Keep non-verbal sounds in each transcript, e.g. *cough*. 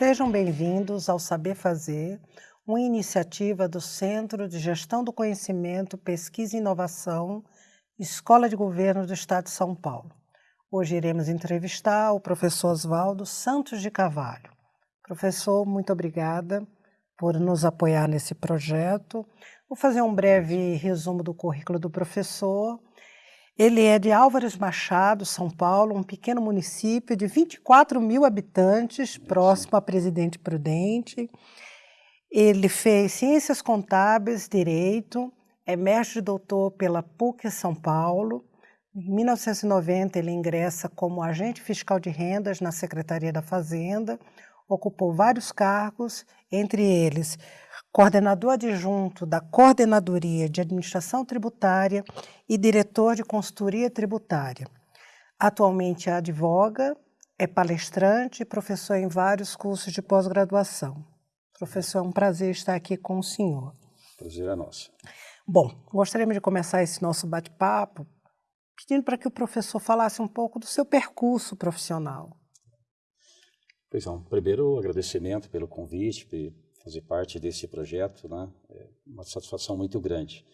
Sejam bem-vindos ao Saber Fazer, uma iniciativa do Centro de Gestão do Conhecimento, Pesquisa e Inovação, Escola de Governo do Estado de São Paulo. Hoje iremos entrevistar o professor Oswaldo Santos de Carvalho. Professor, muito obrigada por nos apoiar nesse projeto. Vou fazer um breve resumo do currículo do professor. Ele é de Álvares Machado, São Paulo, um pequeno município de 24 mil habitantes, próximo a Presidente Prudente. Ele fez Ciências Contábeis, Direito, é mestre doutor pela PUC São Paulo. Em 1990, ele ingressa como agente fiscal de rendas na Secretaria da Fazenda, ocupou vários cargos, entre eles coordenador adjunto da Coordenadoria de Administração Tributária e diretor de Consultoria Tributária. Atualmente advoga, é palestrante e professor em vários cursos de pós-graduação. Professor, é um prazer estar aqui com o senhor. Prazer é nosso. Bom, gostaríamos de começar esse nosso bate-papo pedindo para que o professor falasse um pouco do seu percurso profissional. Pois é, primeiro agradecimento pelo convite, fazer parte desse projeto, né? É uma satisfação muito grande.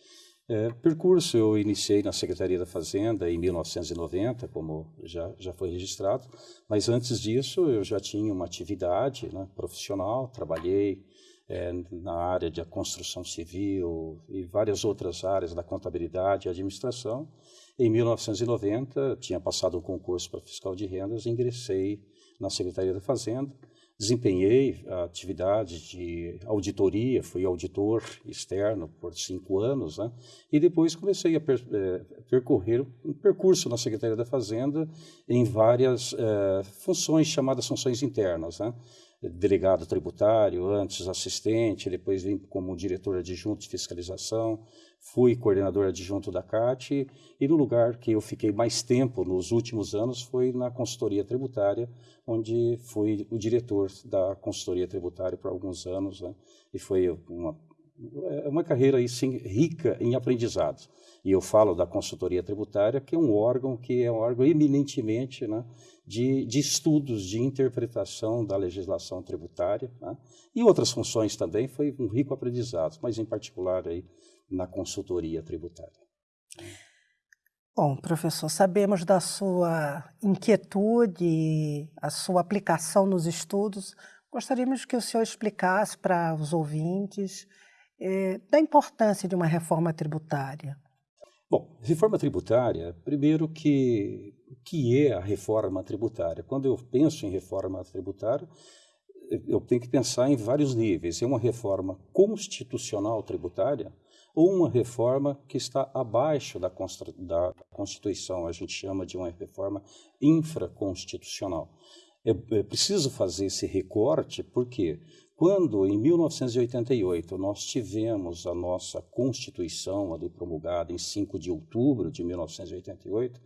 É, percurso eu iniciei na Secretaria da Fazenda em 1990, como já, já foi registrado, mas antes disso eu já tinha uma atividade né, profissional, trabalhei é, na área de construção civil e várias outras áreas da contabilidade e administração. Em 1990, tinha passado um concurso para fiscal de rendas ingressei na Secretaria da Fazenda, Desempenhei a atividade de auditoria, fui auditor externo por cinco anos, né? e depois comecei a per, é, percorrer um percurso na Secretaria da Fazenda em várias é, funções chamadas funções internas. Né? Delegado tributário, antes assistente, depois vim como diretor adjunto de fiscalização, fui coordenador adjunto da CAT e no lugar que eu fiquei mais tempo nos últimos anos foi na consultoria tributária, onde fui o diretor da consultoria tributária por alguns anos né? e foi uma é uma carreira aí, sim, rica em aprendizados. E eu falo da consultoria tributária, que é um órgão que é um órgão eminentemente né, de, de estudos de interpretação da legislação tributária. Né, e outras funções também, foi um rico aprendizado, mas em particular aí na consultoria tributária. Bom, professor, sabemos da sua inquietude, a sua aplicação nos estudos. Gostaríamos que o senhor explicasse para os ouvintes é, da importância de uma reforma tributária? Bom, reforma tributária, primeiro que o que é a reforma tributária? Quando eu penso em reforma tributária, eu tenho que pensar em vários níveis. É uma reforma constitucional tributária ou uma reforma que está abaixo da, da Constituição, a gente chama de uma reforma infraconstitucional. É, é preciso fazer esse recorte porque quando, em 1988, nós tivemos a nossa Constituição ali promulgada em 5 de outubro de 1988,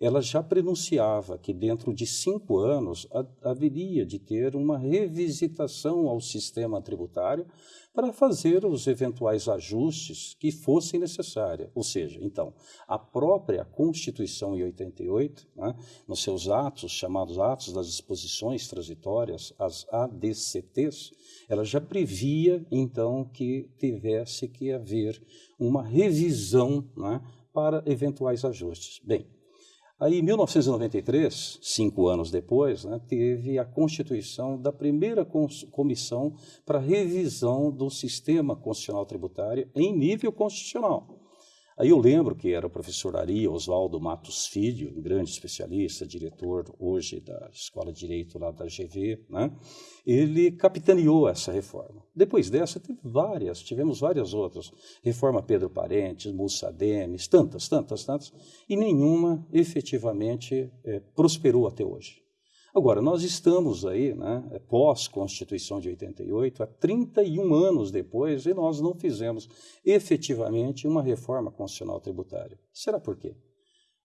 ela já prenunciava que dentro de cinco anos haveria de ter uma revisitação ao sistema tributário para fazer os eventuais ajustes que fossem necessários. Ou seja, então, a própria Constituição em 88, né, nos seus atos, chamados Atos das Disposições Transitórias, as ADCTs, ela já previa, então, que tivesse que haver uma revisão né, para eventuais ajustes. Bem, Aí, em 1993, cinco anos depois, né, teve a constituição da primeira comissão para revisão do sistema constitucional tributário em nível constitucional. Aí eu lembro que era o professor Ari Oswaldo Matos Filho, um grande especialista, diretor hoje da Escola de Direito lá da GV, né? ele capitaneou essa reforma. Depois dessa, teve várias, tivemos várias outras. Reforma Pedro Parentes, Mussa Demes, tantas, tantas, tantas, e nenhuma efetivamente é, prosperou até hoje. Agora, nós estamos aí, né, é pós-Constituição de 88, há 31 anos depois, e nós não fizemos efetivamente uma reforma constitucional tributária. Será por quê?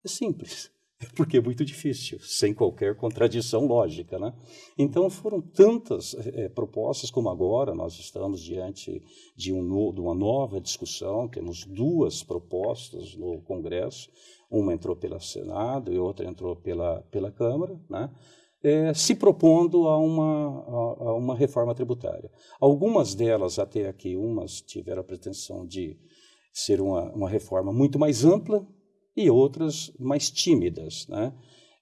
É simples. *laughs* É porque é muito difícil, sem qualquer contradição lógica. Né? Então, foram tantas é, propostas como agora nós estamos diante de, um, de uma nova discussão, temos duas propostas no Congresso, uma entrou pelo Senado e outra entrou pela, pela Câmara, né? É, se propondo a uma, a, a uma reforma tributária. Algumas delas, até aqui, umas tiveram a pretensão de ser uma, uma reforma muito mais ampla e outras mais tímidas. Né?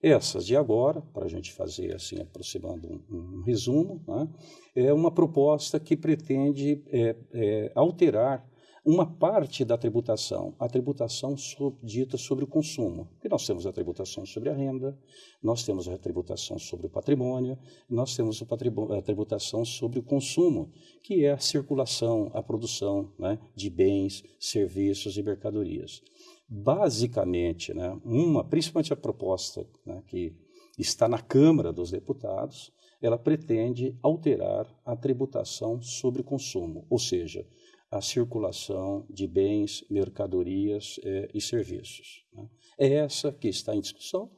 Essas de agora, para a gente fazer assim, aproximando um, um resumo, né? é uma proposta que pretende é, é, alterar uma parte da tributação, a tributação dita sobre o consumo. Porque nós temos a tributação sobre a renda, nós temos a tributação sobre o patrimônio, nós temos a tributação sobre o consumo, que é a circulação, a produção né, de bens, serviços e mercadorias. Basicamente, né, uma, principalmente a proposta né, que está na Câmara dos Deputados, ela pretende alterar a tributação sobre consumo, ou seja, a circulação de bens, mercadorias eh, e serviços. Né? É essa que está em discussão.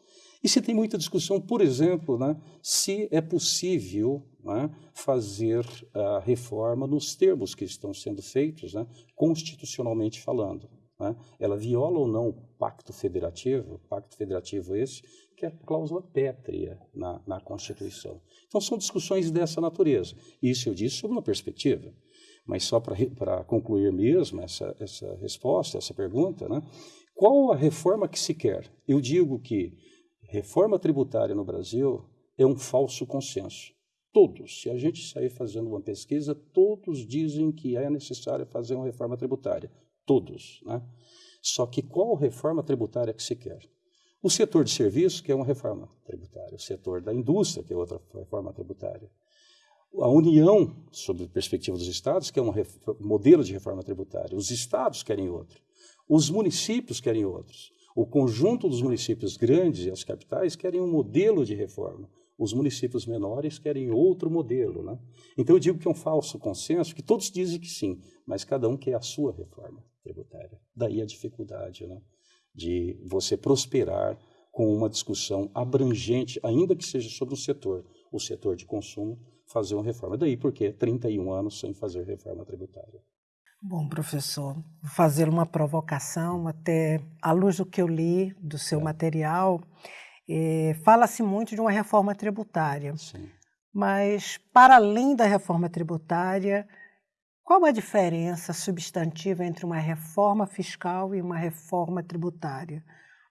E se tem muita discussão, por exemplo, né, se é possível né, fazer a reforma nos termos que estão sendo feitos, né, constitucionalmente falando. Né? Ela viola ou não o pacto federativo, pacto federativo esse, que é a cláusula pétrea na, na Constituição. Então, são discussões dessa natureza. Isso eu disse sob uma perspectiva. Mas só para concluir mesmo essa, essa resposta, essa pergunta, né? qual a reforma que se quer? Eu digo que reforma tributária no Brasil é um falso consenso. Todos, se a gente sair fazendo uma pesquisa, todos dizem que é necessário fazer uma reforma tributária. Todos. Né? Só que qual reforma tributária que se quer? O setor de serviços, que é uma reforma tributária. O setor da indústria, que é outra reforma tributária a União, sob a perspectiva dos estados, que é um modelo de reforma tributária. Os estados querem outro. Os municípios querem outros. O conjunto dos municípios grandes e as capitais querem um modelo de reforma. Os municípios menores querem outro modelo. Né? Então eu digo que é um falso consenso, que todos dizem que sim, mas cada um quer a sua reforma tributária. Daí a dificuldade né? de você prosperar com uma discussão abrangente, ainda que seja sobre um setor, o setor de consumo, fazer uma reforma. Daí porque 31 anos sem fazer reforma tributária. Bom, professor, vou fazer uma provocação, até à luz do que eu li do seu é. material, eh, fala-se muito de uma reforma tributária. Sim. Mas, para além da reforma tributária, qual a diferença substantiva entre uma reforma fiscal e uma reforma tributária?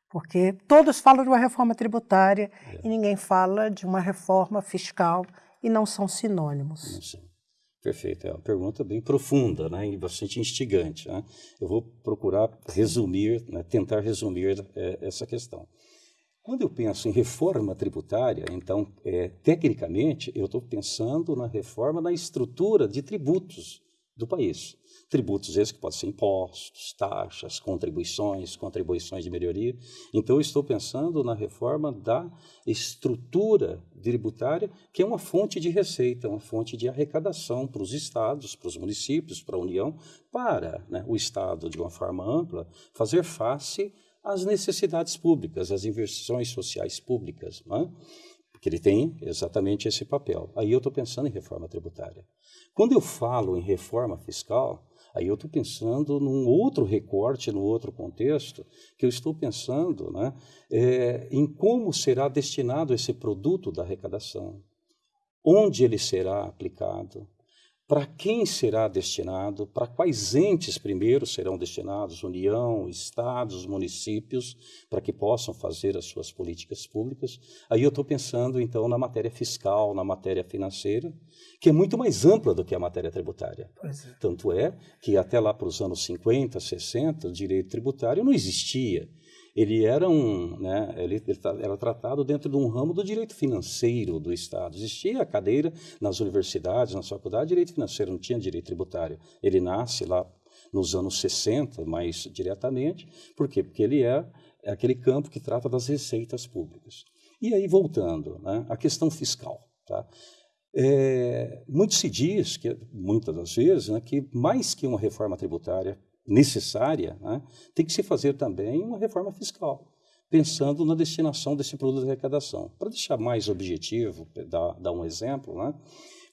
Porque todos falam de uma reforma tributária é. e ninguém fala de uma reforma fiscal e não são sinônimos. São. Perfeito, é uma pergunta bem profunda né, e bastante instigante. Né? Eu vou procurar resumir, né, tentar resumir é, essa questão. Quando eu penso em reforma tributária, então, é, tecnicamente, eu estou pensando na reforma da estrutura de tributos do país. Tributos esses que podem ser impostos, taxas, contribuições, contribuições de melhoria. Então, eu estou pensando na reforma da estrutura tributária, que é uma fonte de receita, uma fonte de arrecadação para os estados, para os municípios, para a União, para né, o Estado, de uma forma ampla, fazer face às necessidades públicas, às inversões sociais públicas. É? Porque ele tem exatamente esse papel. Aí eu estou pensando em reforma tributária. Quando eu falo em reforma fiscal, Aí eu estou pensando num outro recorte, num outro contexto, que eu estou pensando né, é, em como será destinado esse produto da arrecadação, onde ele será aplicado, para quem será destinado, para quais entes primeiro serão destinados, União, Estados, municípios, para que possam fazer as suas políticas públicas. Aí eu estou pensando, então, na matéria fiscal, na matéria financeira, que é muito mais ampla do que a matéria tributária. É. Tanto é que até lá para os anos 50, 60, o direito tributário não existia ele era um, né, ele, ele era tratado dentro de um ramo do direito financeiro do Estado. Existia a cadeira nas universidades, na faculdade, direito financeiro, não tinha direito tributário. Ele nasce lá nos anos 60, mais diretamente. Por quê? Porque ele é, é aquele campo que trata das receitas públicas. E aí, voltando, né, a questão fiscal. Tá? É, muito se diz, que, muitas das vezes, né, que mais que uma reforma tributária necessária, né, tem que se fazer também uma reforma fiscal, pensando na destinação desse produto de arrecadação. Para deixar mais objetivo, dar, dar um exemplo, né,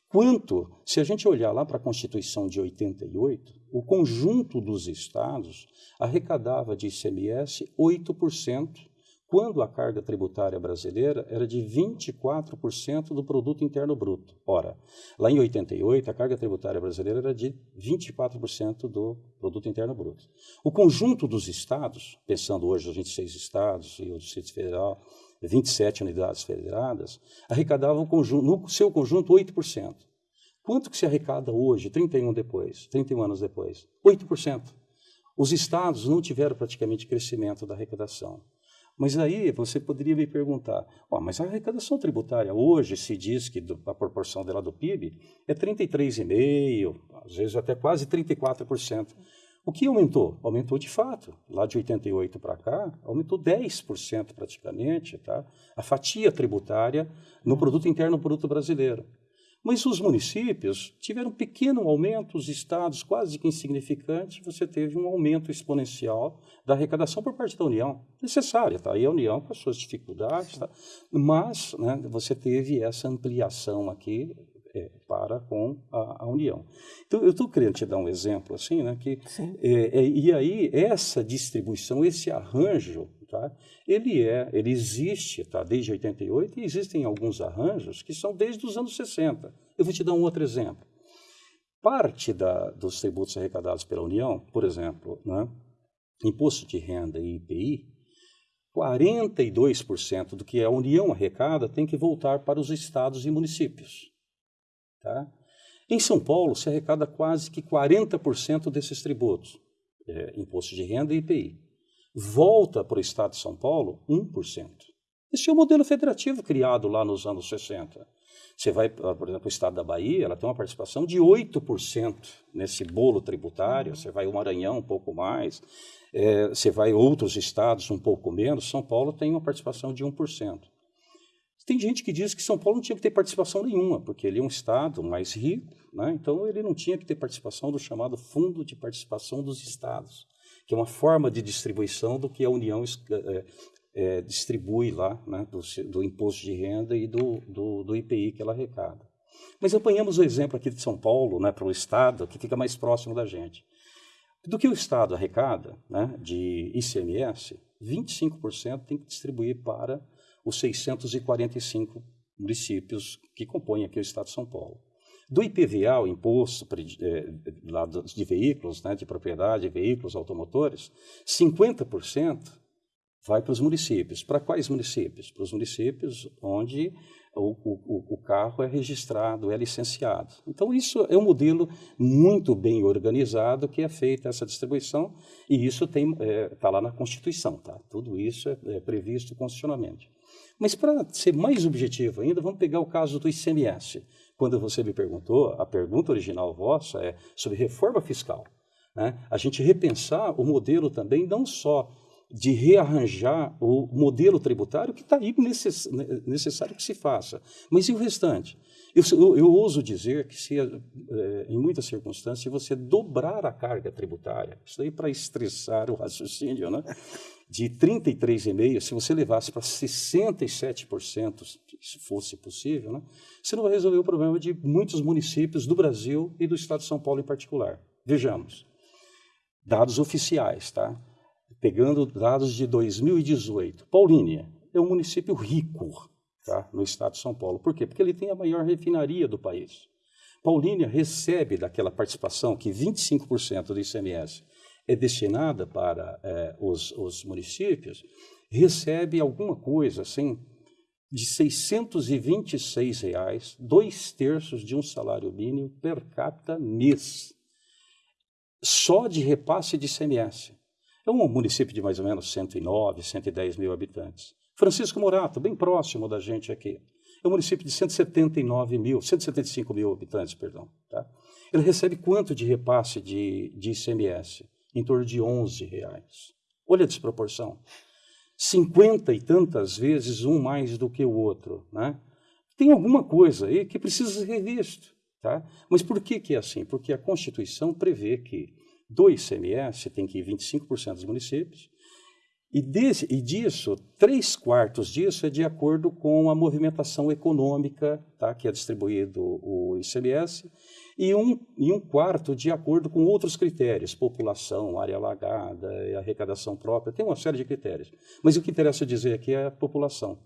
quanto, se a gente olhar lá para a Constituição de 88, o conjunto dos estados arrecadava de ICMS 8%, quando a carga tributária brasileira era de 24% do produto interno bruto. Ora, lá em 88, a carga tributária brasileira era de 24% do produto interno bruto. O conjunto dos estados, pensando hoje os 26 estados e o Distrito Federal, 27 unidades federadas, arrecadavam no seu conjunto 8%. Quanto que se arrecada hoje, 31 depois, 31 anos depois? 8%. Os estados não tiveram praticamente crescimento da arrecadação. Mas aí você poderia me perguntar, oh, mas a arrecadação tributária hoje se diz que do, a proporção dela do PIB é 33,5%, às vezes até quase 34%. O que aumentou? Aumentou de fato. Lá de 88 para cá, aumentou 10% praticamente, tá? A fatia tributária no produto interno bruto brasileiro. Mas os municípios tiveram um pequeno aumento, os estados quase que insignificante, você teve um aumento exponencial da arrecadação por parte da União, necessária, tá? E a União com as suas dificuldades, tá? Mas né, você teve essa ampliação aqui é, para com a, a, União. Então, eu estou querendo te dar um exemplo assim, né, que, é, é, e aí essa distribuição, esse arranjo Tá? Ele é, ele existe tá? desde 88 e existem alguns arranjos que são desde os anos 60. Eu vou te dar um outro exemplo. Parte da, dos tributos arrecadados pela União, por exemplo, né? imposto de renda e IPI, 42% do que a União arrecada tem que voltar para os estados e municípios. Tá? Em São Paulo, se arrecada quase que 40% desses tributos, é, imposto de renda e IPI volta para o Estado de São Paulo 1%. Esse é o modelo federativo criado lá nos anos 60. Você vai, por exemplo, o Estado da Bahia, ela tem uma participação de 8% nesse bolo tributário, você vai o Maranhão um pouco mais, é, você vai outros estados um pouco menos, São Paulo tem uma participação de 1%. Tem gente que diz que São Paulo não tinha que ter participação nenhuma, porque ele é um estado mais rico, né? então ele não tinha que ter participação do chamado Fundo de Participação dos Estados que é uma forma de distribuição do que a União é, é, distribui lá, né, do, do, imposto de renda e do, do, do, IPI que ela arrecada. Mas apanhamos o exemplo aqui de São Paulo, né, para o Estado, que fica mais próximo da gente. Do que o Estado arrecada né, de ICMS, 25% tem que distribuir para os 645 municípios que compõem aqui o Estado de São Paulo. Do IPVA, o imposto é, de veículos, né, de propriedade de veículos automotores, 50% vai para os municípios. Para quais municípios? Para os municípios onde o, o, o, carro é registrado, é licenciado. Então, isso é um modelo muito bem organizado que é feita essa distribuição e isso está é, tá lá na Constituição. Tá? Tudo isso é, é previsto constitucionalmente. Mas, para ser mais objetivo ainda, vamos pegar o caso do ICMS quando você me perguntou, a pergunta original vossa é sobre reforma fiscal. Né? A gente repensar o modelo também, não só de rearranjar o modelo tributário, que está aí necess, necessário que se faça, mas e o restante? Eu, eu, eu ouso dizer que, se, é, em muitas circunstâncias, se você dobrar a carga tributária, isso aí para estressar o *laughs* raciocínio, né? De 33,5%, se você levasse para 67%, se fosse possível, né, você não vai resolver o problema de muitos municípios do Brasil e do estado de São Paulo em particular. Vejamos, dados oficiais, tá? Pegando dados de 2018. Paulínia é um município rico, tá? No estado de São Paulo. Por quê? Porque ele tem a maior refinaria do país. Paulínia recebe daquela participação que 25% do ICMS é destinada para é, os, os municípios, recebe alguma coisa assim de 626 reais, dois terços de um salário mínimo per capita mês, só de repasse de ICMS. É um município de mais ou menos 109, 110 mil habitantes. Francisco Morato, bem próximo da gente aqui, é um município de 179 mil, 175 mil habitantes, perdão. Tá? Ele recebe quanto de repasse de, de ICMS? Em torno de 11 reais. Olha a desproporção. 50 e tantas vezes um mais do que o outro. Né? Tem alguma coisa aí que precisa ser revisto. Tá? Mas por que, que é assim? Porque a Constituição prevê que do ICMS tem que ir 25% dos municípios E, desse, e disso, três quartos disso é de acordo com a movimentação econômica, tá, que é distribuído o ICMS, e um, e um quarto de acordo com outros critérios, população, área alagada, arrecadação própria, tem uma série de critérios. Mas o que interessa dizer aqui é a população.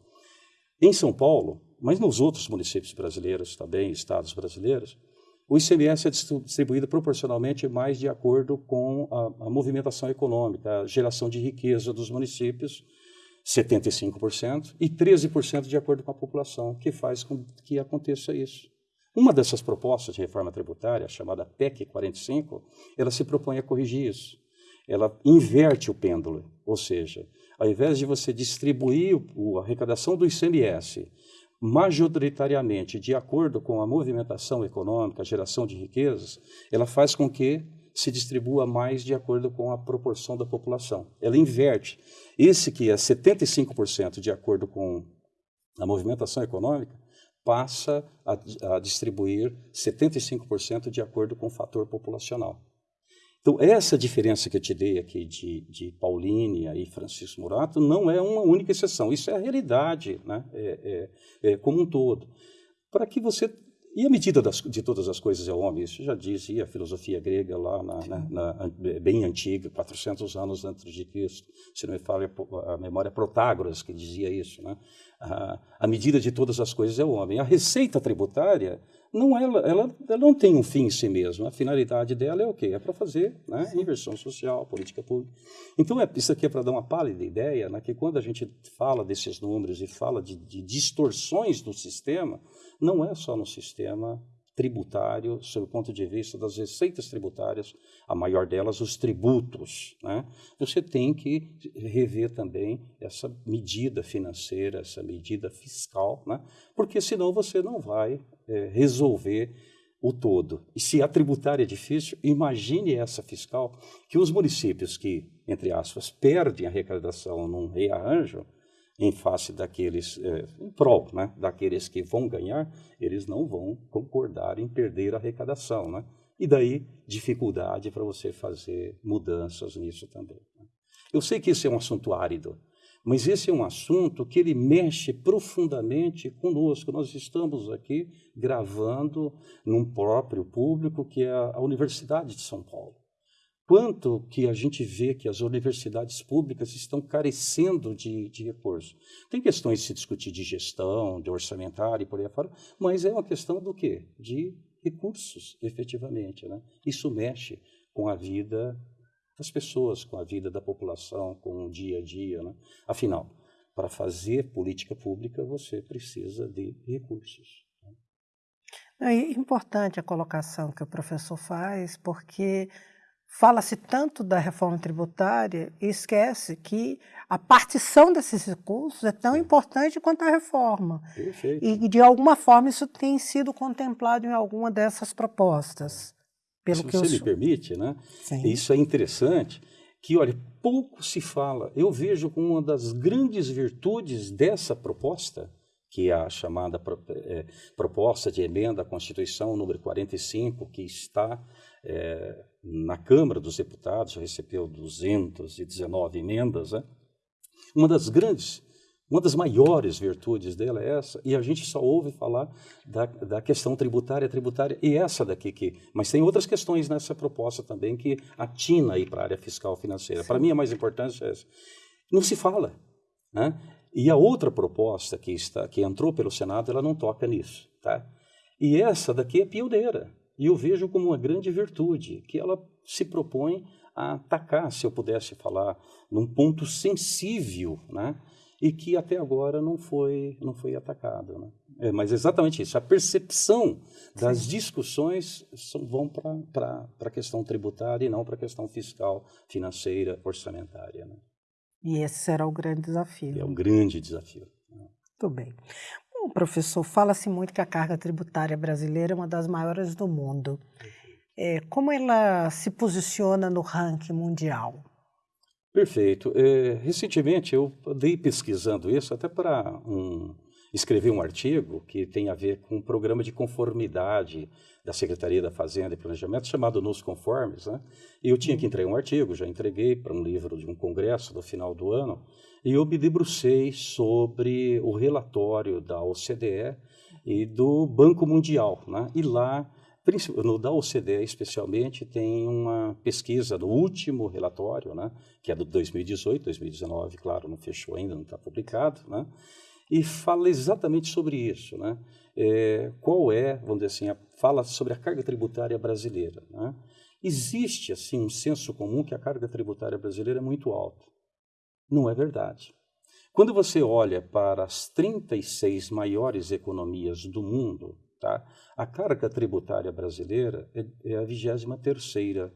Em São Paulo, mas nos outros municípios brasileiros também, estados brasileiros, o ICMS é distribuído proporcionalmente mais de acordo com a, a movimentação econômica, a geração de riqueza dos municípios, 75%, e 13% de acordo com a população, que faz com que aconteça isso. Uma dessas propostas de reforma tributária, chamada PEC 45, ela se propõe a corrigir isso. Ela inverte o pêndulo, ou seja, ao invés de você distribuir a arrecadação do ICMS majoritariamente de acordo com a movimentação econômica, a geração de riquezas, ela faz com que se distribua mais de acordo com a proporção da população. Ela inverte. Esse que é 75% de acordo com a movimentação econômica, passa a, a distribuir 75% de acordo com o fator populacional. Então, essa diferença que eu te dei aqui de, de Paulínia e Francisco Murato não é uma única exceção, isso é a realidade né? é, é, é como um todo. Para que você. E a medida das, de todas as coisas é o homem, isso já dizia a filosofia grega lá, na, na, na, bem antiga, 400 anos antes de Cristo. Se não me fala a memória, Protágoras que dizia isso. Né? A, a medida de todas as coisas é o homem. A receita tributária não ela, ela, ela não tem um fim em si mesma. A finalidade dela é o quê? É para fazer né, inversão social, política pública. Então, é, isso aqui é para dar uma pálida ideia né, que quando a gente fala desses números e fala de, de distorções do sistema, não é só no sistema tributário, sob o ponto de vista das receitas tributárias, a maior delas, os tributos. Né? Você tem que rever também essa medida financeira, essa medida fiscal, né? porque senão você não vai é, resolver o todo. E se a tributária é difícil, imagine essa fiscal, que os municípios que, entre aspas, perdem a arrecadação num rearranjo, em face daqueles, é, em prol né, daqueles que vão ganhar, eles não vão concordar em perder a arrecadação. Né? E daí, dificuldade para você fazer mudanças nisso também. Né? Eu sei que isso é um assunto árido, mas esse é um assunto que ele mexe profundamente conosco. Nós estamos aqui gravando num próprio público que é a Universidade de São Paulo quanto que a gente vê que as universidades públicas estão carecendo de, de recursos. Tem questões de se discutir de gestão, de orçamentário e por aí fora, mas é uma questão do quê? De recursos, efetivamente. Né? Isso mexe com a vida das pessoas, com a vida da população, com o dia a dia. Né? Afinal, para fazer política pública, você precisa de recursos. Né? É importante a colocação que o professor faz, porque Fala-se tanto da reforma tributária e esquece que a partição desses recursos é tão importante quanto a reforma. Perfeito. E, de alguma forma, isso tem sido contemplado em alguma dessas propostas. Pelo Se que você eu... me permite, né? Sim. isso é interessante, que, olha, pouco se fala. Eu vejo como uma das grandes virtudes dessa proposta, que é a chamada é, proposta de emenda à Constituição número 45, que está é, na Câmara dos Deputados, recebeu 219 emendas. Né? Uma das grandes, uma das maiores virtudes dela é essa, e a gente só ouve falar da, da questão tributária, tributária, e essa daqui que. Mas tem outras questões nessa proposta também que atina aí para a área fiscal financeira. Para mim, a mais importante é essa. Não se fala. Né? E a outra proposta que, está, que entrou pelo Senado, ela não toca nisso. Tá? E essa daqui é pioneira. E eu vejo como uma grande virtude, que ela se propõe a atacar, se eu pudesse falar, num ponto sensível, né? e que até agora não foi, não foi atacado. Né? É, mas exatamente isso, a percepção das Sim. discussões são, vão para a questão tributária e não para a questão fiscal, financeira, orçamentária. Né? E esse será o grande desafio. É um grande desafio. Né? Muito bem. Bom, professor, fala-se muito que a carga tributária brasileira é uma das maiores do mundo. É, como ela se posiciona no ranking mundial? Perfeito. É, recentemente eu andei pesquisando isso até para um. escrevi um artigo que tem a ver com um programa de conformidade da Secretaria da Fazenda e Planejamento chamado Nos Conformes, né? E eu tinha que entregar um artigo, já entreguei para um livro de um congresso do final do ano, e eu me debrucei sobre o relatório da OCDE e do Banco Mundial, né? E lá no da OCDE especialmente tem uma pesquisa do último relatório, né, que é do 2018, 2019, claro, não fechou ainda, não está publicado, né, e fala exatamente sobre isso, né, é, qual é, vamos dizer assim, a, fala sobre a carga tributária brasileira, né, existe assim um senso comum que a carga tributária brasileira é muito alta, não é verdade. Quando você olha para as 36 maiores economias do mundo, Tá? A carga tributária brasileira é, é a 23 terceira.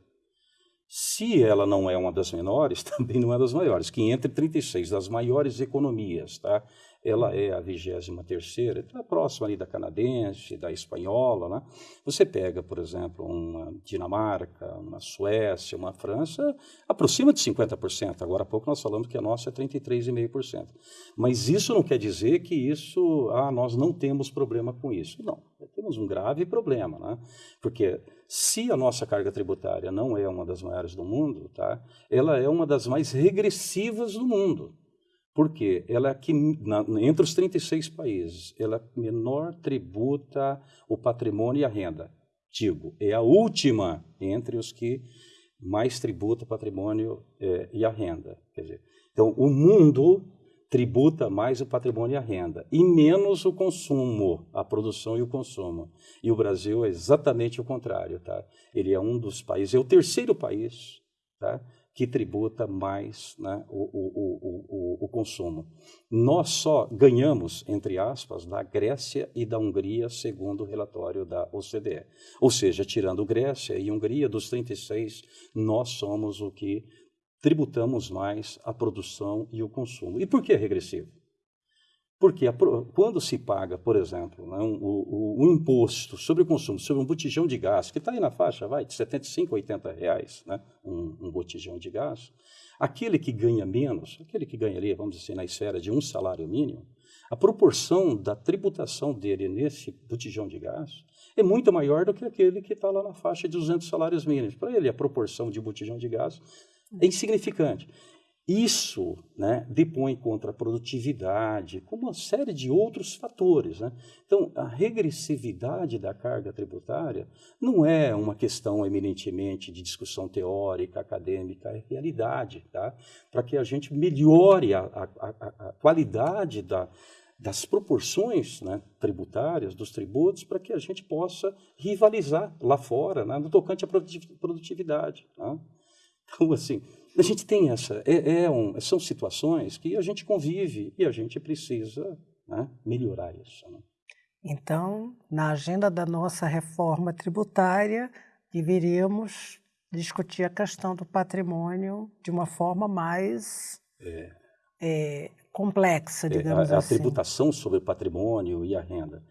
Se ela não é uma das menores, *laughs* também não é das maiores, que entre 36 das maiores economias, tá? Ela é a 23 terceira, está próxima ali da canadense, da espanhola, né? Você pega, por exemplo, uma Dinamarca, uma Suécia, uma França, aproxima de 50%. Agora há pouco nós falamos que a nossa é 33,5%. Mas isso não quer dizer que isso, ah, nós não temos problema com isso. Não, temos um grave problema, né? Porque se a nossa carga tributária não é uma das maiores do mundo, tá? Ela é uma das mais regressivas do mundo. Porque ela é que, na, entre os 36 países, ela menor tributa o patrimônio e a renda. Digo, é a última entre os que mais tributa o patrimônio é, e a renda. Quer dizer, então, o mundo tributa mais o patrimônio e a renda, e menos o consumo, a produção e o consumo. E o Brasil é exatamente o contrário. Tá? Ele é um dos países, é o terceiro país tá? Que tributa mais né, o, o, o, o, consumo. Nós só ganhamos, entre aspas, da Grécia e da Hungria, segundo o relatório da OCDE. Ou seja, tirando Grécia e Hungria, dos 36, nós somos o que tributamos mais a produção e o consumo. E por que regressivo? Porque a, quando se paga, por exemplo, né, um, o, imposto sobre o consumo, sobre um botijão de gás, que está aí na faixa, vai, de 75 a 80 reais, né, um, um, botijão de gás, aquele que ganha menos, aquele que ganha ali, vamos dizer, na esfera de um salário mínimo, a proporção da tributação dele nesse botijão de gás é muito maior do que aquele que está lá na faixa de 200 salários mínimos. Para ele, a proporção de botijão de gás é insignificante. Isso né, depõe contra a produtividade, como uma série de outros fatores. Né? Então, a regressividade da carga tributária não é uma questão eminentemente de discussão teórica, acadêmica, é realidade, tá? para que a gente melhore a, a, a, a qualidade da, das proporções né, tributárias, dos tributos, para que a gente possa rivalizar lá fora, né, no tocante à produtividade. Tá? Então, assim, a gente tem essa, é, é um, são situações que a gente convive e a gente precisa né, melhorar isso. Né? Então, na agenda da nossa reforma tributária, deveríamos discutir a questão do patrimônio de uma forma mais é. É, complexa, digamos é, a, assim. A tributação sobre o patrimônio e a renda.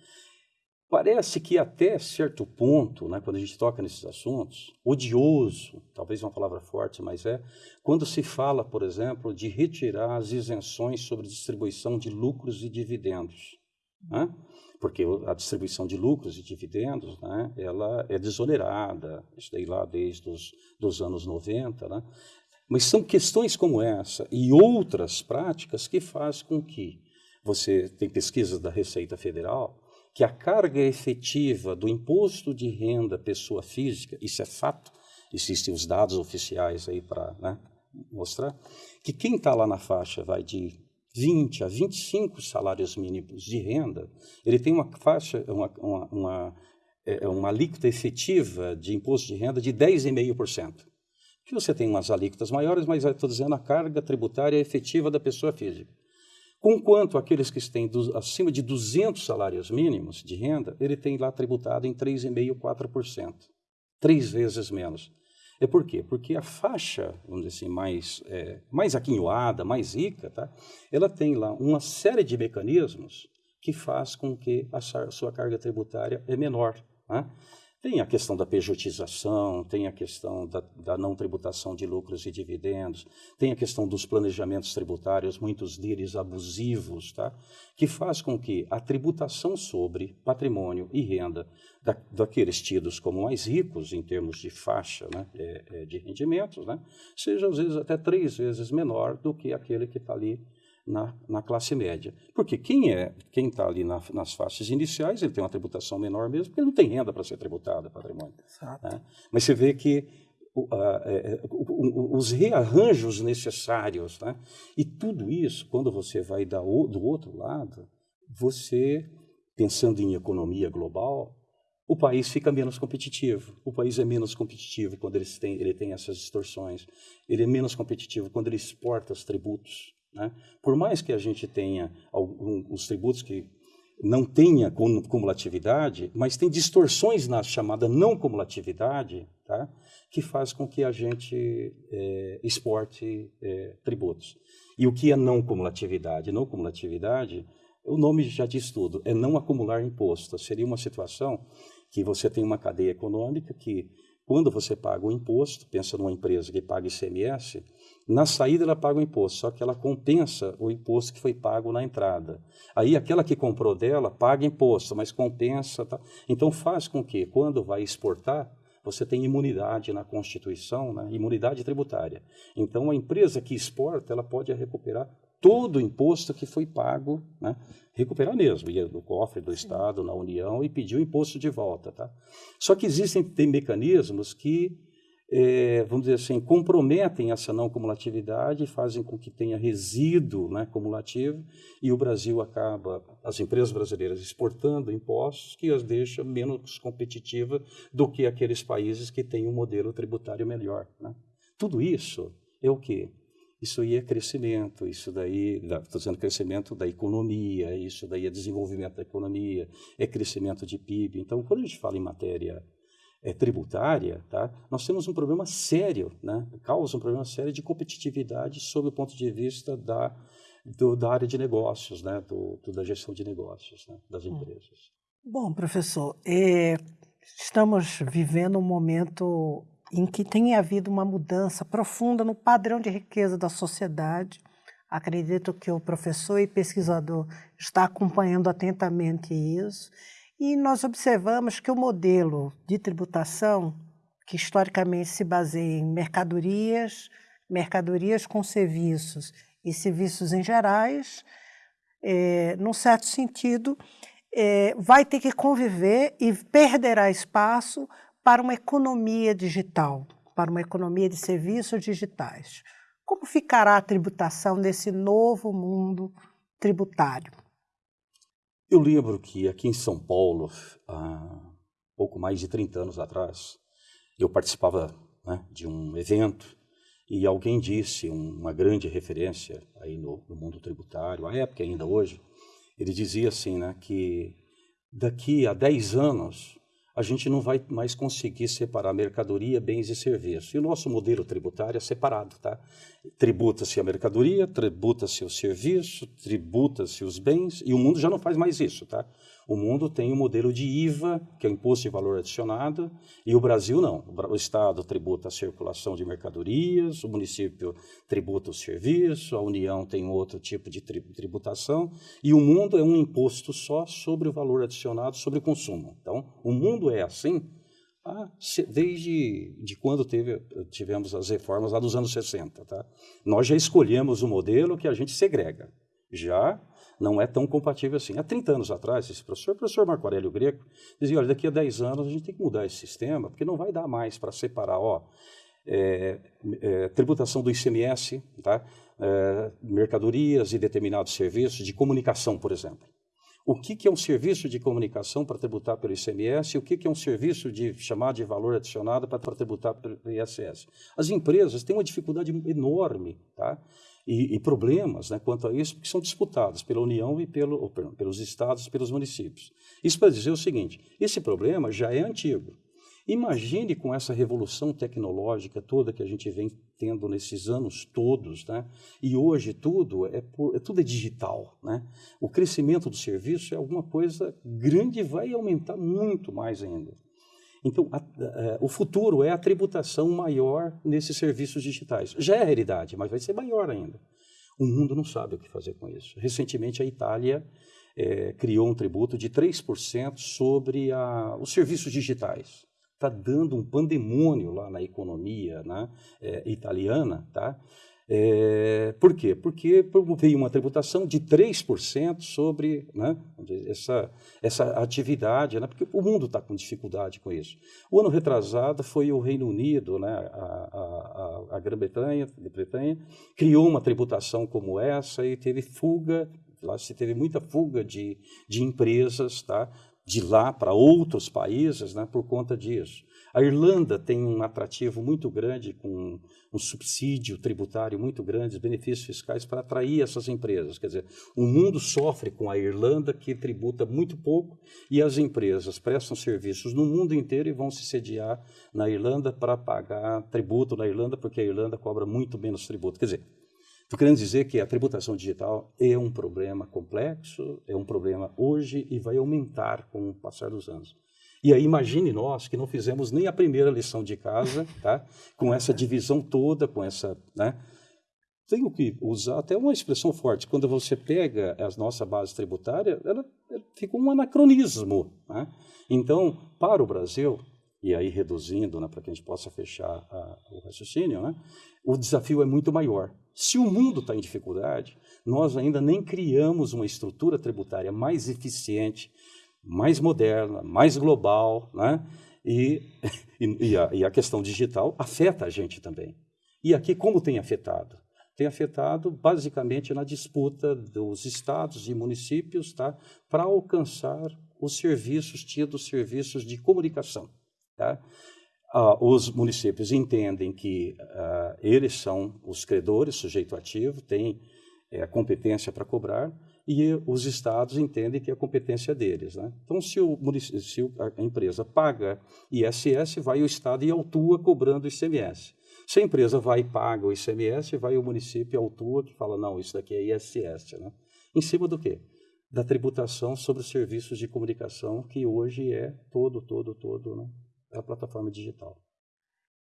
Parece que até certo ponto, né, quando a gente toca nesses assuntos, odioso, talvez uma palavra forte, mas é, quando se fala, por exemplo, de retirar as isenções sobre distribuição de lucros e dividendos. Né? Porque a distribuição de lucros e dividendos, né, ela é desonerada, isso daí lá desde os dos anos 90, né? Mas são questões como essa e outras práticas que faz com que você tem pesquisas da Receita Federal que a carga efetiva do imposto de renda pessoa física, isso é fato, existem os dados oficiais aí para né, mostrar, que quem está lá na faixa vai de 20 a 25 salários mínimos de renda, ele tem uma faixa, uma, uma, uma, é, uma alíquota efetiva de imposto de renda de 10,5%. Que você tem umas alíquotas maiores, mas estou dizendo a carga tributária efetiva da pessoa física. Conquanto aqueles que têm do, acima de 200 salários mínimos de renda, ele tem lá tributado em 3,5%, 4%. Três vezes menos. É por quê? Porque a faixa, vamos dizer assim, mais, é, mais aquinhoada, mais rica, tá? ela tem lá uma série de mecanismos que faz com que a sua carga tributária é menor. Né? Tem a questão da pejotização, tem a questão da, da, não tributação de lucros e dividendos, tem a questão dos planejamentos tributários, muitos deles abusivos, tá? que faz com que a tributação sobre patrimônio e renda da, daqueles tidos como mais ricos em termos de faixa né, é, é, de rendimentos, né, seja às vezes até três vezes menor do que aquele que está ali na, na, classe média. Porque quem é quem está ali na, nas faixas iniciais, ele tem uma tributação menor mesmo, porque ele não tem renda para ser tributado, patrimônio. Né? Mas você vê que o, a, é, o, os rearranjos necessários, né? e tudo isso, quando você vai da, do outro lado, você, pensando em economia global, o país fica menos competitivo. O país é menos competitivo quando ele tem, ele tem essas distorções. Ele é menos competitivo quando ele exporta os tributos. Né? Por mais que a gente tenha algum, os tributos que não tenha cumulatividade, mas tem distorções na chamada não cumulatividade, tá? que faz com que a gente é, exporte é, tributos. E o que é não cumulatividade? Não cumulatividade, o nome já diz tudo, é não acumular imposto. Seria uma situação que você tem uma cadeia econômica que, quando você paga o imposto, pensa numa empresa que paga ICMS, na saída ela paga o imposto, só que ela compensa o imposto que foi pago na entrada. Aí aquela que comprou dela paga imposto, mas compensa. Tá? Então faz com que, quando vai exportar, você tenha imunidade na Constituição, né? imunidade tributária. Então a empresa que exporta, ela pode recuperar todo o imposto que foi pago, né? recuperar mesmo, ia no cofre do Estado, na União, e pedir o imposto de volta. Tá? Só que existem tem mecanismos que é, vamos dizer assim, comprometem essa não cumulatividade, fazem com que tenha resíduo né, cumulativo e o Brasil acaba, as empresas brasileiras exportando impostos que as deixa menos competitiva do que aqueles países que têm um modelo tributário melhor. Né? Tudo isso é o quê? Isso aí é crescimento, isso daí, estou dizendo crescimento da economia, isso daí é desenvolvimento da economia, é crescimento de PIB. Então, quando a gente fala em matéria é, tributária, tá? nós temos um problema sério, né? causa um problema sério de competitividade sob o ponto de vista da, do, da área de negócios, né? do, do da gestão de negócios né? das hum. empresas. Bom, professor, é, estamos vivendo um momento em que tem havido uma mudança profunda no padrão de riqueza da sociedade. Acredito que o professor e pesquisador está acompanhando atentamente isso e nós observamos que o modelo de tributação, que historicamente se baseia em mercadorias, mercadorias com serviços e serviços em gerais, é, num certo sentido, é, vai ter que conviver e perderá espaço para uma economia digital, para uma economia de serviços digitais. Como ficará a tributação desse novo mundo tributário? Eu lembro que aqui em São Paulo, há pouco mais de 30 anos atrás, eu participava né, de um evento e alguém disse, uma grande referência aí no, no, mundo tributário, à época ainda hoje, ele dizia assim, né, que daqui a 10 anos a gente não vai mais conseguir separar mercadoria, bens e serviços. E o nosso modelo tributário é separado, tá? Tributa-se a mercadoria, tributa-se o serviço, tributa-se os bens, e o mundo já não faz mais isso, tá? O mundo tem o um modelo de IVA, que é o Imposto de Valor Adicionado, e o Brasil não. O Estado tributa a circulação de mercadorias, o município tributa o serviço, a União tem outro tipo de tributação, e o mundo é um imposto só sobre o valor adicionado sobre o consumo. Então, o mundo é assim desde de quando teve, tivemos as reformas lá dos anos 60. Tá? Nós já escolhemos o modelo que a gente segrega. Já não é tão compatível assim. Há 30 anos atrás, esse professor, o professor Marco Aurélio Greco, dizia, olha, daqui a 10 anos a gente tem que mudar esse sistema, porque não vai dar mais para separar, ó, é, é, tributação do ICMS, tá? É, mercadorias e determinados serviços de comunicação, por exemplo. O que, que é um serviço de comunicação para tributar pelo ICMS e o que, que é um serviço de chamado de valor adicionado para tributar pelo ISS? As empresas têm uma dificuldade enorme, tá? E, e, problemas né, quanto a isso, que são disputados pela União e pelo, pelos estados e pelos municípios. Isso para dizer o seguinte: esse problema já é antigo. Imagine com essa revolução tecnológica toda que a gente vem tendo nesses anos todos, né? E hoje tudo é, por, é tudo é digital, né? O crescimento do serviço é alguma coisa grande e vai aumentar muito mais ainda. Então, a, a, é, o futuro é a tributação maior nesses serviços digitais. Já é a realidade, mas vai ser maior ainda. O mundo não sabe o que fazer com isso. Recentemente, a Itália é, criou um tributo de 3% sobre a, os serviços digitais. Está dando um pandemônio lá na economia né, é, italiana, tá? É, por quê? Porque veio uma tributação de 3% sobre né, essa, essa atividade, né, porque o mundo está com dificuldade com isso. O ano retrasado foi o Reino Unido, né, a, a, a Grã-Bretanha, Bretanha, criou uma tributação como essa e teve fuga, lá se teve muita fuga de, de empresas tá, de lá para outros países né, por conta disso. A Irlanda tem um atrativo muito grande, com um subsídio tributário muito grande, benefícios fiscais para atrair essas empresas. Quer dizer, o mundo sofre com a Irlanda, que tributa muito pouco, e as empresas prestam serviços no mundo inteiro e vão se sediar na Irlanda para pagar tributo na Irlanda, porque a Irlanda cobra muito menos tributo. Quer dizer, Estou querendo dizer que a tributação digital é um problema complexo, é um problema hoje e vai aumentar com o passar dos anos. E aí imagine nós que não fizemos nem a primeira lição de casa, *laughs* tá? com essa divisão toda, com essa... Né? Tenho que usar até uma expressão forte. Quando você pega a nossa base tributária, ela, ela fica um anacronismo. Né? Então, para o Brasil, e aí reduzindo, né, para que a gente possa fechar a, o raciocínio, né, o desafio é muito maior. Se o mundo está em dificuldade, nós ainda nem criamos uma estrutura tributária mais eficiente, mais moderna, mais global, né? *laughs* E, e, a, e a questão digital afeta a gente também. E aqui, como tem afetado? Tem afetado basicamente na disputa dos estados e municípios tá? para alcançar os serviços, tidos serviços de comunicação. Tá? Ah, os municípios entendem que ah, eles são os credores, sujeito ativo, têm é, competência para cobrar, e os estados entendem que é a competência deles. Né? Então, se, o, se a empresa paga ISS, vai o estado e autua cobrando ICMS. Se a empresa vai e paga o ICMS, vai o município e autua que fala, não, isso daqui é ISS. Né? Em cima do quê? Da tributação sobre os serviços de comunicação, que hoje é todo, todo, todo, né? é a plataforma digital.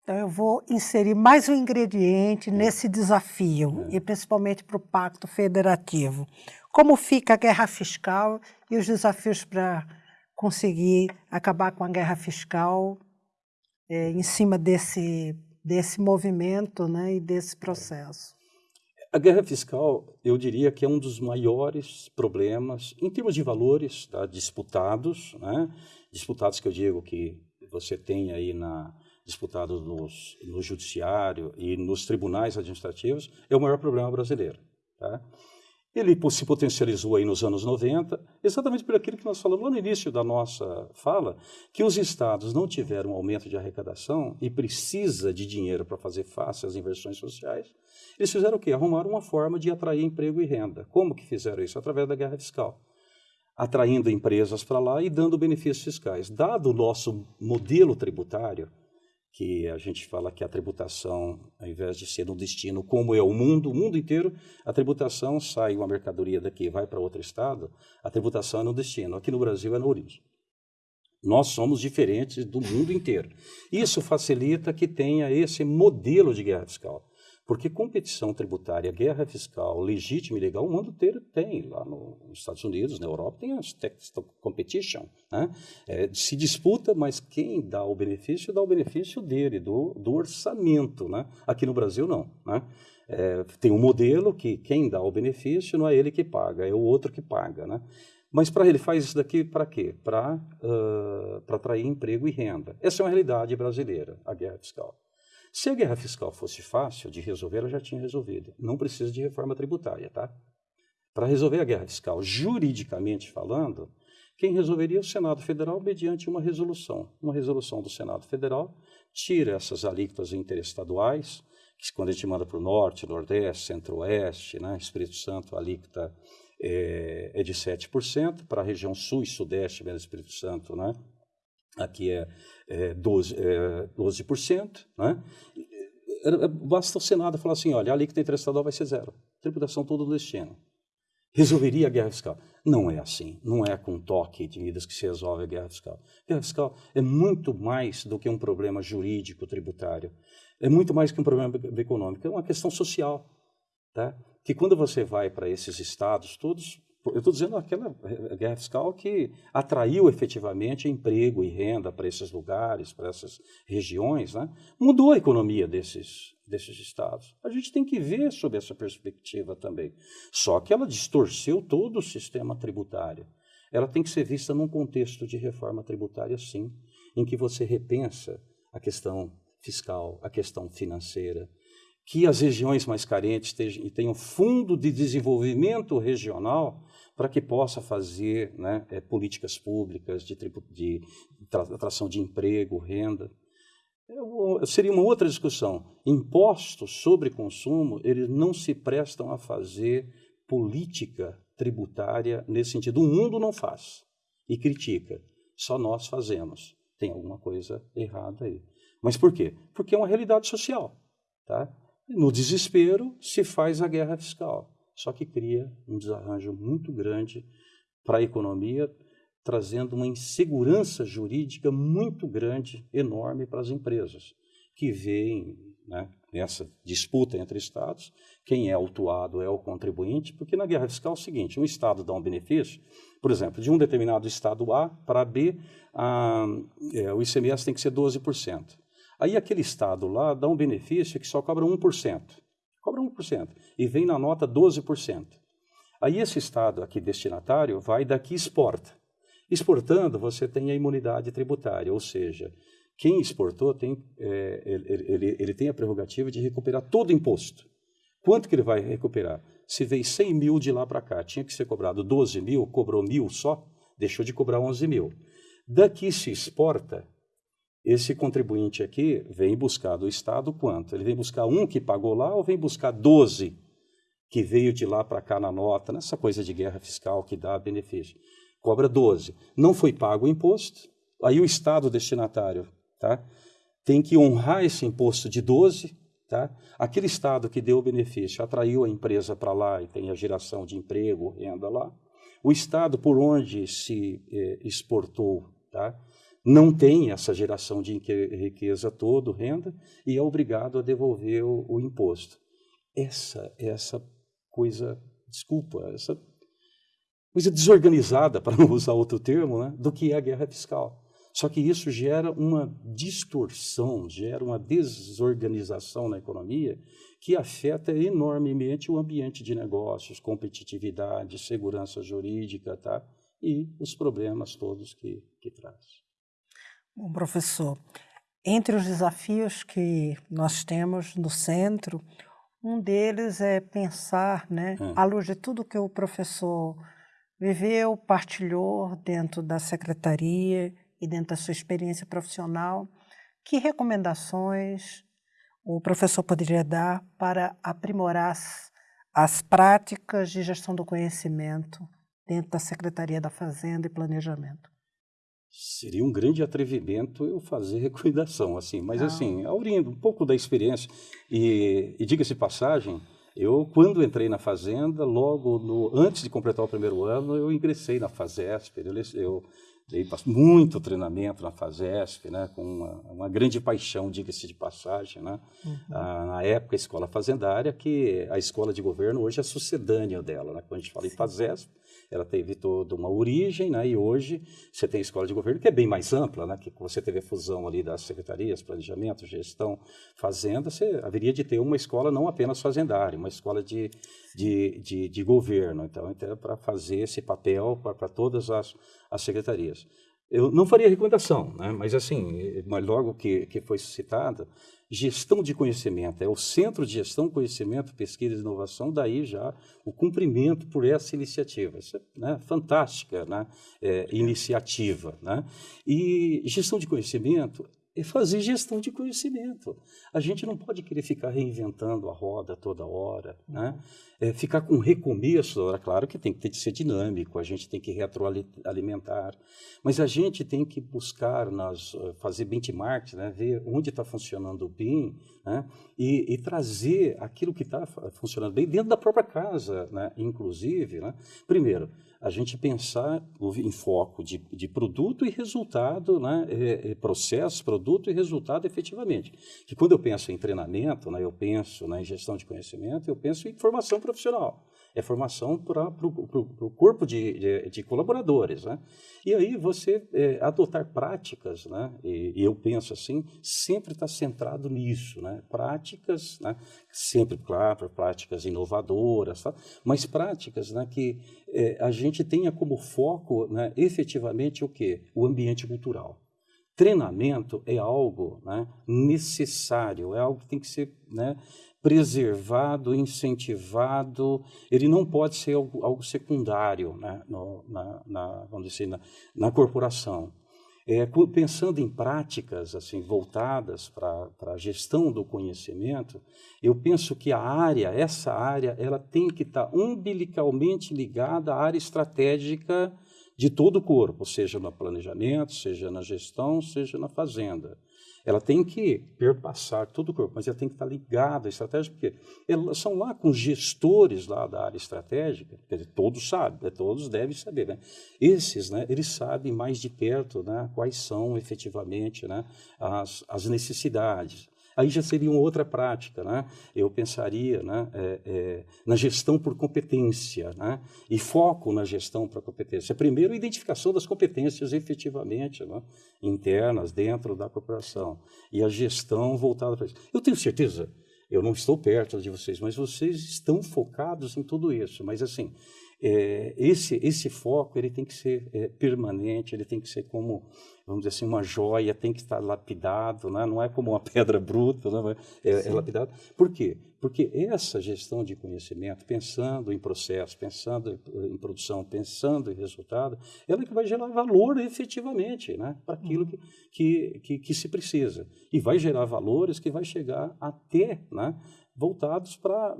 Então, eu vou inserir mais um ingrediente nesse desafio, e principalmente para o Pacto Federativo. Como fica a guerra fiscal e os desafios para conseguir acabar com a guerra fiscal é, em cima desse, desse movimento né, e desse processo? A guerra fiscal, eu diria que é um dos maiores problemas, em termos de valores, tá, disputados, né, disputados que eu digo que você tem aí na, disputados nos, no judiciário e nos tribunais administrativos é o maior problema brasileiro. Tá? Ele se potencializou aí nos anos 90, exatamente por aquilo que nós falamos lá no início da nossa fala, que os estados não tiveram um aumento de arrecadação e precisa de dinheiro para fazer face às inversões sociais. Eles fizeram o quê? Arrumaram uma forma de atrair emprego e renda. Como que fizeram isso? Através da guerra fiscal. Atraindo empresas para lá e dando benefícios fiscais. Dado o nosso modelo tributário, que a gente fala que a tributação, ao invés de ser um destino como é o mundo, o mundo inteiro, a tributação sai uma mercadoria daqui, vai para outro estado, a tributação é no destino. Aqui no Brasil é na origem. Nós somos diferentes do mundo inteiro. Isso facilita que tenha esse modelo de guerra fiscal. Porque competição tributária, guerra fiscal, legítima e legal, o mundo inteiro tem. Lá no, nos Estados Unidos, na Europa, tem as tax competition. Né? É, se disputa, mas quem dá o benefício, dá o benefício dele, do, do orçamento. Né? Aqui no Brasil, não. Né? É, tem um modelo que quem dá o benefício não é ele que paga, é o outro que paga. Né? Mas para ele faz isso daqui para quê? Para uh, atrair emprego e renda. Essa é uma realidade brasileira, a guerra fiscal. Se a guerra fiscal fosse fácil de resolver, ela já tinha resolvido. Não precisa de reforma tributária, tá? Para resolver a guerra fiscal, juridicamente falando, quem resolveria é o Senado Federal mediante uma resolução. Uma resolução do Senado Federal tira essas alíquotas interestaduais, que quando a gente manda para o Norte, Nordeste, Centro-Oeste, né, Espírito Santo, a alíquota é, é de 7%, para a região Sul e Sudeste, mesmo Espírito Santo, né, aqui é, é 12%, é 12% né? basta o Senado falar assim, olha, a alíquota interestadual vai ser zero, tributação todo no destino. resolveria a guerra fiscal. Não é assim. Não é com toque de medidas que se resolve a guerra fiscal. A guerra fiscal é muito mais do que um problema jurídico tributário. É muito mais que um problema econômico. É uma questão social. Tá? Que quando você vai para esses estados todos, eu estou dizendo aquela guerra fiscal que atraiu efetivamente emprego e renda para esses lugares, para essas regiões, né? mudou a economia desses, desses estados. A gente tem que ver sob essa perspectiva também. Só que ela distorceu todo o sistema tributário. Ela tem que ser vista num contexto de reforma tributária, sim, em que você repensa a questão fiscal, a questão financeira, que as regiões mais carentes tenham fundo de desenvolvimento regional para que possa fazer né, é, políticas públicas de, de, atração de emprego, renda. É, seria uma outra discussão. Impostos sobre consumo, eles não se prestam a fazer política tributária nesse sentido. O mundo não faz e critica. Só nós fazemos. Tem alguma coisa errada aí. Mas por quê? Porque é uma realidade social. Tá? No desespero se faz a guerra fiscal, só que cria um desarranjo muito grande para a economia, trazendo uma insegurança jurídica muito grande, enorme para as empresas, que veem né, nessa disputa entre Estados, quem é autuado é o contribuinte, porque na guerra fiscal é o seguinte, um Estado dá um benefício, por exemplo, de um determinado Estado A para B, a, é, o ICMS tem que ser 12%. Aí aquele estado lá dá um benefício que só cobra 1%. Cobra 1%. E vem na nota 12%. Aí esse estado aqui destinatário vai daqui e exporta. Exportando, você tem a imunidade tributária, ou seja, quem exportou tem, é, ele, ele, ele, tem a prerrogativa de recuperar todo o imposto. Quanto que ele vai recuperar? Se veio 100 mil de lá para cá, tinha que ser cobrado 12 mil, cobrou mil só, deixou de cobrar 11 mil. Daqui se exporta, esse contribuinte aqui vem buscar do Estado quanto? Ele vem buscar um que pagou lá ou vem buscar 12 que veio de lá para cá na nota, nessa coisa de guerra fiscal que dá benefício? Cobra 12. Não foi pago o imposto, aí o Estado destinatário tá, tem que honrar esse imposto de 12. Tá? Aquele Estado que deu o benefício atraiu a empresa para lá e tem a geração de emprego, renda lá. O Estado por onde se eh, exportou, tá? Não tem essa geração de riqueza toda, renda, e é obrigado a devolver o, o imposto. Essa, essa coisa, desculpa, essa coisa desorganizada, *laughs* para não usar outro termo, né, do que é a guerra fiscal. Só que isso gera uma distorção, gera uma desorganização na economia que afeta enormemente o ambiente de negócios, competitividade, segurança jurídica, tá? E os problemas todos que, que traz. Bom, professor, entre os desafios que nós temos no centro, um deles é pensar, né, hum. à luz de tudo que o professor viveu, partilhou dentro da secretaria e dentro da sua experiência profissional, que recomendações o professor poderia dar para aprimorar as, as práticas de gestão do conhecimento dentro da Secretaria da Fazenda e Planejamento? Seria um grande atrevimento eu fazer *laughs* recomendação, assim, mas Não. assim, aurindo um pouco da experiência, e, e diga-se passagem, eu, quando entrei na Fazenda, logo no, antes de completar o primeiro ano, eu ingressei na FASESP, eu, eu dei muito treinamento na FASESP, né, com uma, uma grande paixão, diga-se de passagem, né, uhum. ah, na época a escola fazendária, que a escola de governo hoje é sucedânea dela, né, quando a gente fala Sim. em FASESP, ela teve toda uma origem, né? E hoje você tem a escola de governo que é bem mais ampla, né? Que você teve a fusão ali das secretarias, planejamento, gestão, fazenda, você haveria de ter uma escola não apenas fazendária, uma escola de, de, de, de governo. Então, então é para fazer esse papel para todas as, as secretarias. Eu não faria recomendação, né? mas assim, logo que, que foi citada, gestão de conhecimento, é o Centro de Gestão, Conhecimento, Pesquisa e Inovação, daí já o cumprimento por essa iniciativa. Isso é né, fantástica né, é, iniciativa. Né? E gestão de conhecimento é fazer gestão de conhecimento. A gente não pode querer ficar reinventando a roda toda hora, né? É, ficar com recomeço, é claro que tem que ter que ser dinâmico, a gente tem que retroalimentar, mas a gente tem que buscar nas, eh, fazer benchmarks, né? ver onde está funcionando bem né? e, e, trazer aquilo que está funcionando bem dentro da própria casa, né? inclusive. Né? Primeiro, a gente pensar em foco de, de produto e resultado, né? É, é, processo, produto e resultado efetivamente. Que quando eu penso em treinamento, né? eu penso né? em gestão de conhecimento, eu penso em formação profissional é formação para o corpo de, de, de, colaboradores. Né? E aí você é, adotar práticas, né? E, e, eu penso assim, sempre está centrado nisso, né? práticas, né? sempre, claro, práticas inovadoras, tá? mas práticas né? que é, a gente tenha como foco né? efetivamente o quê? O ambiente cultural. Treinamento é algo né, necessário, é algo que tem que ser né, preservado, incentivado, ele não pode ser algo, algo secundário né, no, na, na, vamos dizer, na, na corporação. É, pensando em práticas assim voltadas para a gestão do conhecimento, eu penso que a área, essa área, ela tem que estar tá umbilicalmente ligada à área estratégica de todo o corpo, seja no planejamento, seja na gestão, seja na fazenda. Ela tem que perpassar todo o corpo, mas ela tem que estar ligada à estratégia, porque elas são lá com gestores lá da área estratégica, quer dizer, todos sabem, né, todos devem saber. Né? Esses, né, eles sabem mais de perto né, quais são efetivamente né, as, as necessidades. Aí já seria uma outra prática, né? Eu pensaria né, é, é, na gestão por competência, né? E foco na gestão por competência. Primeiro, a identificação das competências efetivamente né, internas dentro da corporação e a gestão voltada para isso. Eu tenho certeza, eu não estou perto de vocês, mas vocês estão focados em tudo isso. Mas assim, é, esse, esse foco ele tem que ser é, permanente, ele tem que ser como, vamos dizer assim, uma joia, tem que estar lapidado, né? não é como uma *laughs* pedra bruta, né? é, é lapidado. Por quê? Porque essa gestão de conhecimento, pensando em processo, pensando em produção, pensando em resultado, ela é que vai gerar valor efetivamente né? para aquilo que, que, que, que se precisa. E vai gerar valores que vai chegar até né? Voltados para,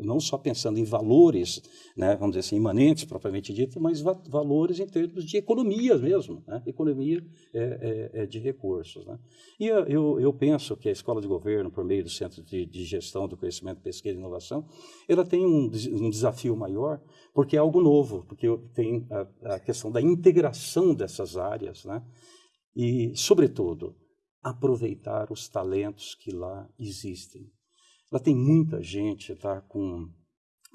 não só pensando em valores, né, vamos dizer assim, imanentes, propriamente dito, mas va valores em termos de economia mesmo, né, economia é, é, é de recursos. Né. E eu, eu penso que a Escola de Governo, por meio do Centro de, de Gestão do Conhecimento, Pesquisa e Inovação, ela tem um, um desafio maior, porque é algo novo, porque tem a, a questão da integração dessas áreas, né, e, sobretudo, aproveitar os talentos que lá existem. Lá tem muita gente tá, com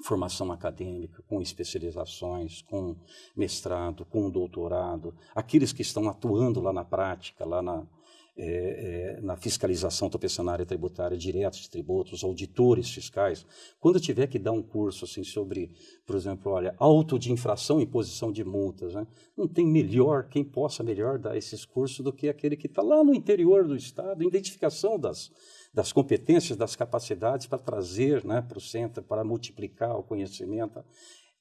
formação acadêmica, com especializações, com mestrado, com doutorado, aqueles que estão atuando lá na prática, lá na, é, é, na fiscalização, área tributária, diretos de tributos, auditores fiscais, quando tiver que dar um curso assim sobre, por exemplo, olha, auto de infração e imposição de multas, né? não tem melhor, quem possa melhor dar esses cursos do que aquele que está lá no interior do Estado, identificação das, das competências, das capacidades para trazer né, para o centro, para multiplicar o conhecimento,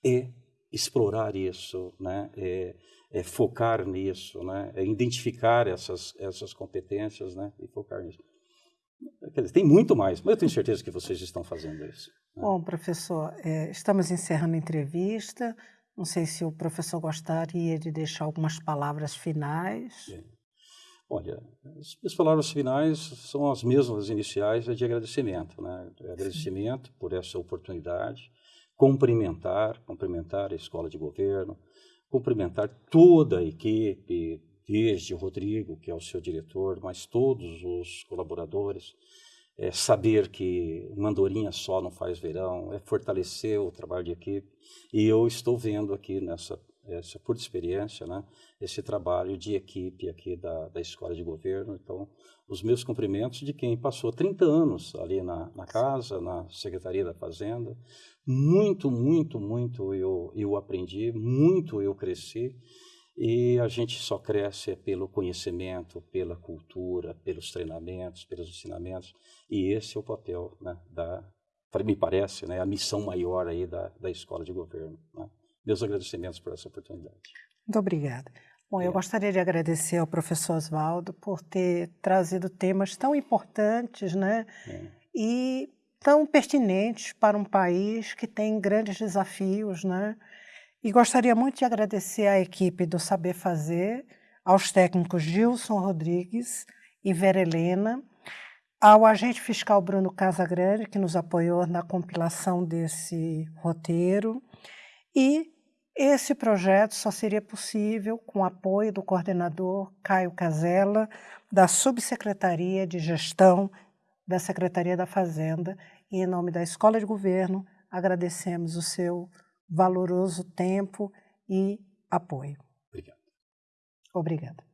é explorar isso, né, é, é focar nisso, né, é identificar essas, essas competências né, e focar nisso. Quer dizer, tem muito mais, mas eu tenho certeza que vocês estão fazendo isso. Né? Bom, professor, é, estamos encerrando a entrevista. Não sei se o professor gostaria de deixar algumas palavras finais. Sim. Olha, as minhas palavras finais são as mesmas iniciais, é de agradecimento, né? Agradecimento Sim. por essa oportunidade, cumprimentar, cumprimentar a escola de governo, cumprimentar toda a equipe, desde o Rodrigo, que é o seu diretor, mas todos os colaboradores, é saber que uma andorinha só não faz verão, é fortalecer o trabalho de equipe. E eu estou vendo aqui nessa essa por experiência, né, esse trabalho de equipe aqui da, da Escola de Governo. Então, os meus cumprimentos de quem passou 30 anos ali na, na casa, na Secretaria da Fazenda. Muito, muito, muito eu, eu aprendi, muito eu cresci. E a gente só cresce pelo conhecimento, pela cultura, pelos treinamentos, pelos ensinamentos. E esse é o papel né, da, me parece, né, a missão maior aí da, da escola de governo. Né? Meus agradecimentos por essa oportunidade. Muito obrigada. Bom, eu gostaria de agradecer ao professor Oswaldo por ter trazido temas tão importantes, né? É. E tão pertinentes para um país que tem grandes desafios, né? E gostaria muito de agradecer à equipe do Saber Fazer, aos técnicos Gilson Rodrigues e Vera Helena, ao agente fiscal Bruno Casagrande, que nos apoiou na compilação desse roteiro, e esse projeto só seria possível com o apoio do coordenador Caio Casella, da Subsecretaria de Gestão da Secretaria da Fazenda, e em nome da Escola de Governo, agradecemos o seu valoroso tempo e apoio. Obrigado. Obrigada.